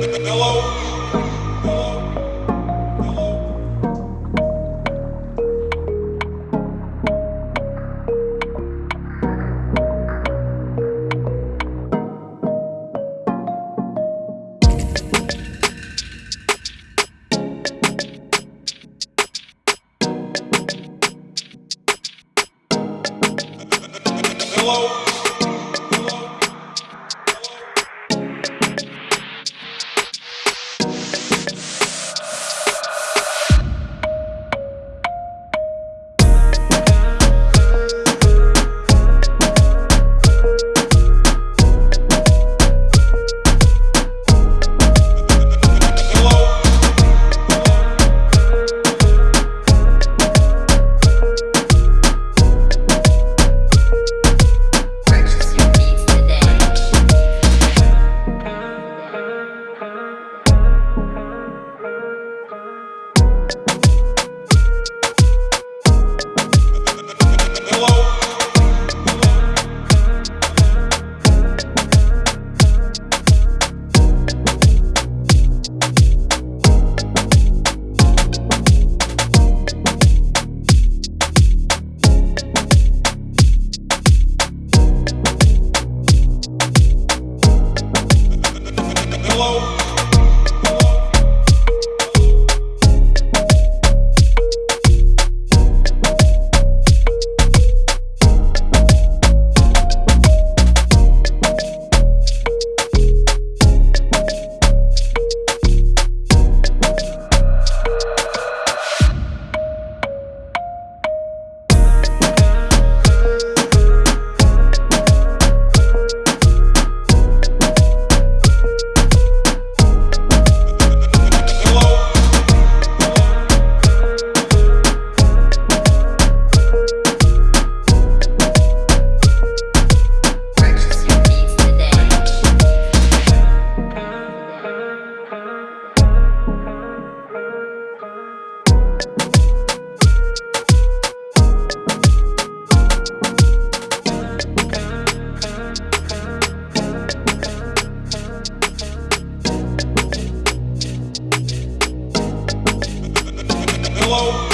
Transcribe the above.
Hello. Hello. Hello.